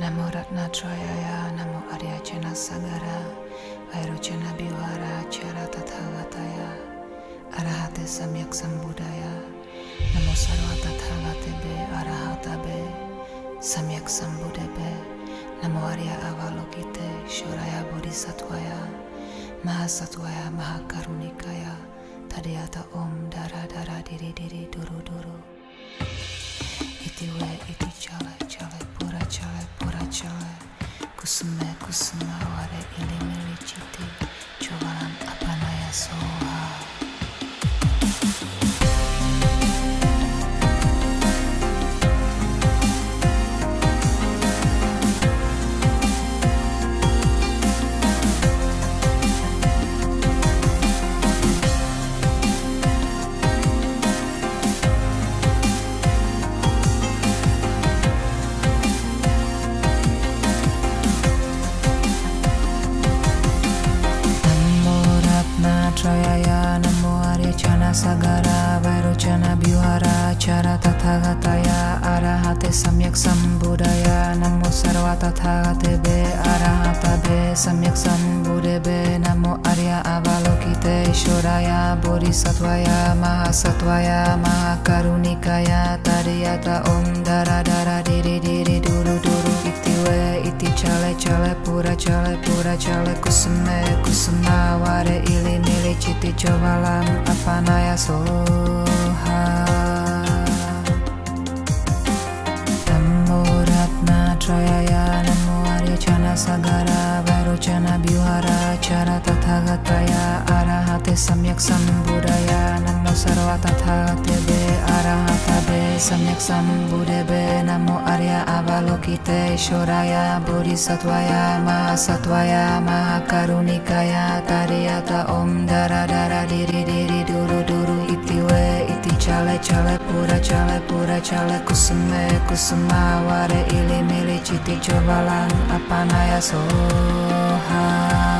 Namo Ratnatrayaya Namo Aryachana Sagara Vairochana Bihara Chara Tathagataya Arahate Samyak Sambuddhaya Namo Sarva Tathagatebe Arahatabe Samyak Sambuddhebe Namo Arya Avalokite Shoraya Bodhisattvaya Mahasattvaya Mahakarunikaya Tadiyata Om Dara Dara Diri Diri Duru Duru Iti we iti chale चल पूरा चल कुसुम कुसुम हमारे Tathagataya Arahate Samyak Sambuddhaya Namo Sarva Tathagatebe Arahatabe Samyak Sambuddhebe Namo Arya Avalokite Shoraya Bodhisattvaya Mahasattvaya Mahakarunikaya Tadiyata Om Dara Dara Diri Diri Duru Duru Iti we iti chale chale pura chale pura chale kusume kusuma ware ili mili chiti chovalam apanaya soha Chara Tathagataya Arahate Samyak Sambuddhaya Namo Sarva Tathagatebe Arahatabe Samyak Sambuddhebe Namo Arya Avalokite Shoraya Bodhisattvaya Mahasattvaya Mahakarunikaya Tariyata Om Dara Dara Diri Diri Duru Duru Iti we iti chale chale pura chale pura chale kusume kusuma ware ili mili chiti chovalan apanaya soha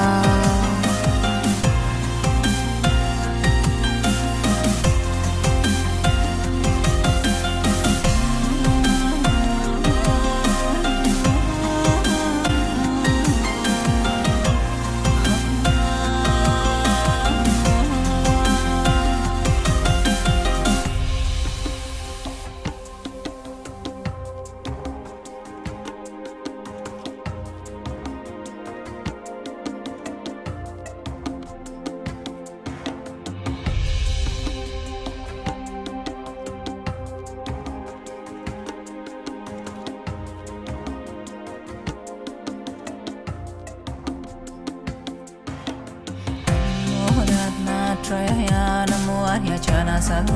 सर्व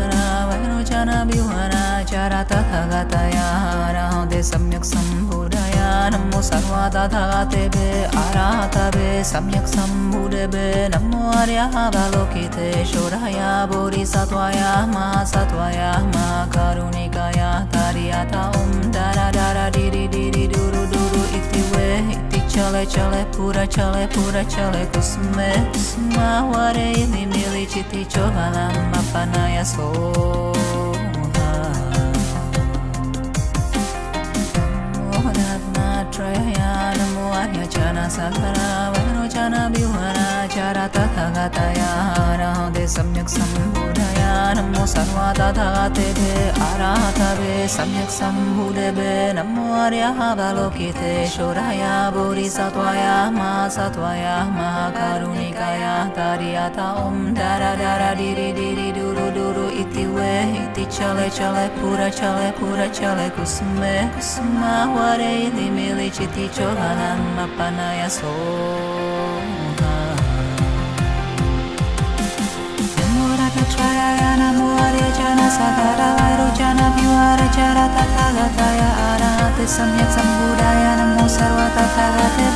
तथा गतय राम्बोधय नमो सर्व तथा ते आराहत व्य सम्यक् सम्बुधवे नमो आर्याः भगोकिते शोरया भूरि सत्वायाः मा सत्वायाः मा कारुणिकायाः तारिया ॐ Dara Dara डिरि डिरि डुरु डुरु iti chale chale pura chale pura chale kusume kusuma ware ili mili chiti chovalam apanaya soha Traya Namo Aryachana Sakara Vairochana Bihara Chara Tathagataya Arahate Samyak Sambuddhaya Namo Sarva Tathagatebe Arahatabe Samyak Sambuddhebe Namo Arya Avalokite Shoraya Bodhisattvaya Mahasattvaya Mahakarunikaya Tariyata Om Dara Dara Diri Diri Duru Duru Iti we iti chale chale pura chale pura chale kusume kusuma ware ili mili chiti chovalam apanaya soha Namo चोराया नमो जन सन विर च र त सम्यक् शम्बुराया नमो सर्वा ता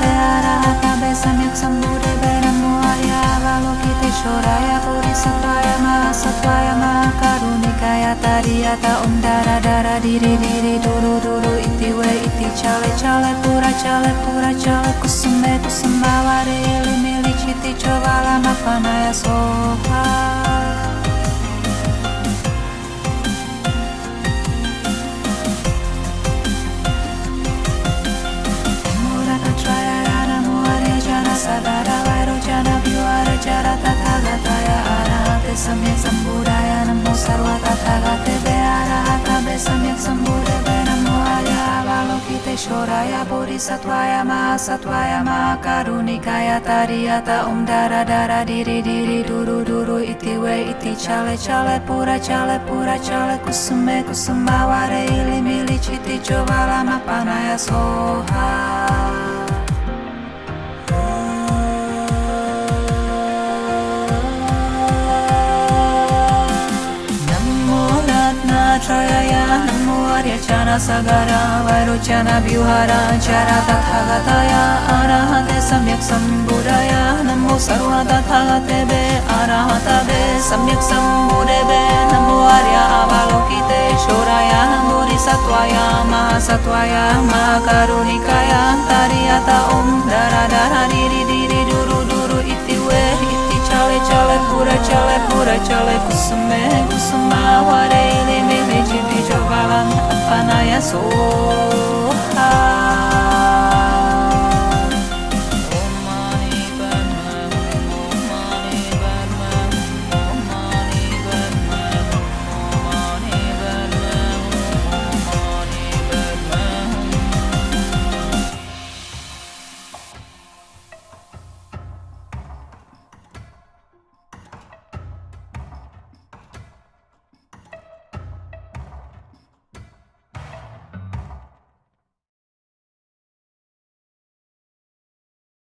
तया सम्यक् शम्बुरे वै रमो आर्याराया पूरि स्वाय मा सवाया मा कारु निकाया तारिया त उं दारा डारा रिरे रिरे रुरु इति उड इति चाव चौळ पुरा च कुसुम्बै कुसुम्बा वारे मे च वाला नाया Soha shoraya bodhisattvaya mahasattvaya mahakarunikaya tariyata om dara dara diri diri duru duru iti we iti chale chale pura chale pura chale kusume kusumavare ili mili chiti chovala mapanaya soha Sagara Vairochana Vyuhara Chara Tathagataya Arahate Samyak Sambudaya Namo Sarva Tathagate Be Arahata Be Samyak Sambudebe Namo Arya Avalokite Shoraya Bodhisattvaya Mahasattvaya Mahakarunikaya Tariyata Om Dara Dara Diri Diri Duru Duru Iti We Iti Chale Chale Pura Chale Pura Chale Raja Bija Varan Anpanaya Soha.